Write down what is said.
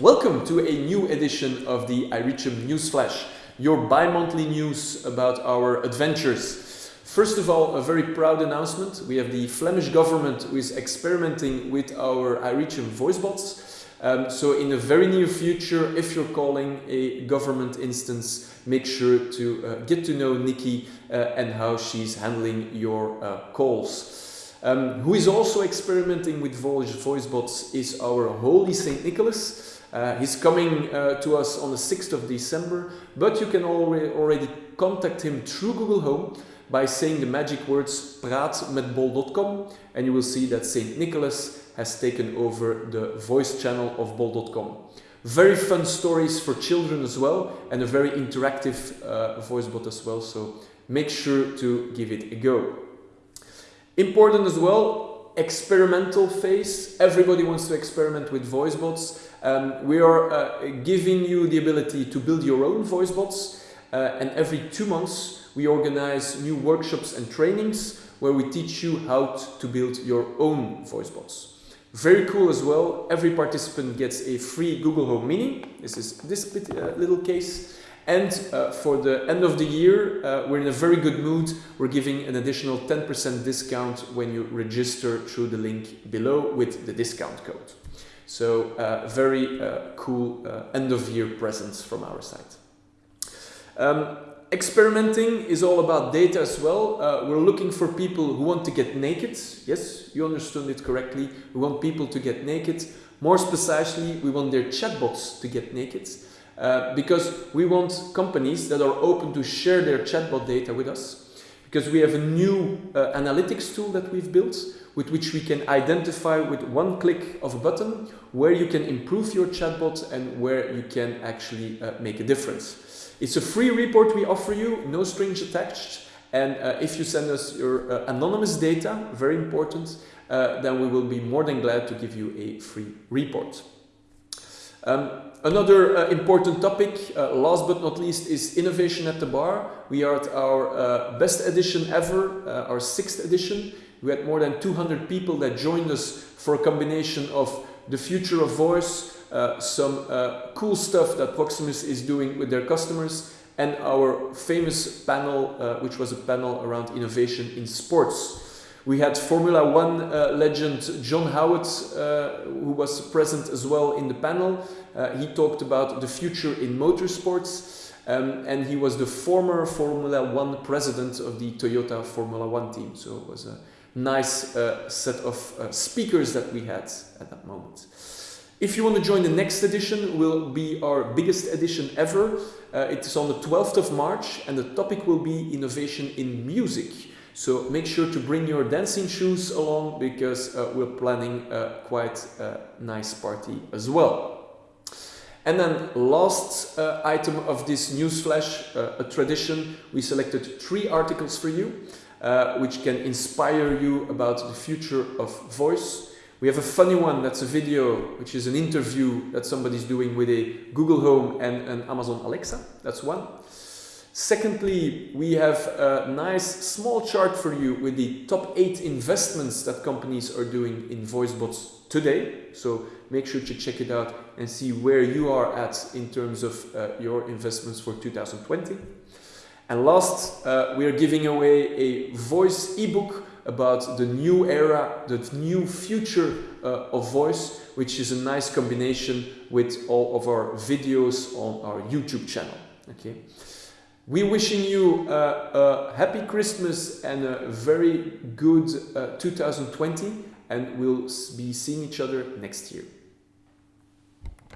Welcome to a new edition of the iReachm Newsflash, your bi-monthly news about our adventures. First of all, a very proud announcement. We have the Flemish government who is experimenting with our iReachm voice bots. Um, so in the very near future, if you're calling a government instance, make sure to uh, get to know Nikki uh, and how she's handling your uh, calls. Um, who is also experimenting with voice, voice bots is our Holy Saint Nicholas. Uh, he's coming uh, to us on the 6th of December, but you can already, already contact him through Google Home by saying the magic words praatmetbol.com and you will see that St. Nicholas has taken over the voice channel of bol.com. Very fun stories for children as well and a very interactive uh, voice bot as well, so make sure to give it a go. Important as well, experimental phase. Everybody wants to experiment with voice bots. Um, we are uh, giving you the ability to build your own voice bots uh, and every two months we organize new workshops and trainings where we teach you how to build your own voice bots. Very cool as well, every participant gets a free Google Home Mini. This is this uh, little case. And uh, for the end of the year, uh, we're in a very good mood. We're giving an additional 10% discount when you register through the link below with the discount code. So uh, very uh, cool uh, end of year presents from our side. Um, experimenting is all about data as well. Uh, we're looking for people who want to get naked. Yes, you understood it correctly. We want people to get naked. More precisely, we want their chatbots to get naked. Uh, because we want companies that are open to share their chatbot data with us. Because we have a new uh, analytics tool that we've built with which we can identify with one click of a button where you can improve your chatbot and where you can actually uh, make a difference. It's a free report we offer you, no strings attached. And uh, if you send us your uh, anonymous data, very important, uh, then we will be more than glad to give you a free report. Um, another uh, important topic, uh, last but not least, is innovation at the bar. We are at our uh, best edition ever, uh, our sixth edition. We had more than 200 people that joined us for a combination of the future of voice, uh, some uh, cool stuff that Proximus is doing with their customers, and our famous panel, which was a panel around innovation in sports. We had Formula One uh, legend John Howett, uh, who was present as well in the panel. Uh, he talked about the future in motorsports. Um, and he was the former Formula One president of the Toyota Formula One team. So it was a nice uh, set of uh, speakers that we had at that moment. If you want to join the next edition, will be our biggest edition ever. Uh, it is on the 12th of March and the topic will be innovation in music. So make sure to bring your dancing shoes along because uh, we're planning a quite a nice party as well. And then last uh, item of this newsflash, uh, a tradition, we selected three articles for you uh, which can inspire you about the future of voice. We have a funny one that's a video, which is an interview that somebody's doing with a Google Home and an Amazon Alexa. That's one. Secondly, we have a nice small chart for you with the top eight investments that companies are doing in voice bots today. So make sure to check it out and see where you are at in terms of uh, your investments for 2020. And last, uh, we are giving away a voice ebook about the new era, the new future uh, of voice, which is a nice combination with all of our videos on our YouTube channel. Okay. We're wishing you uh, a happy Christmas and a very good uh, 2020 and we'll be seeing each other next year.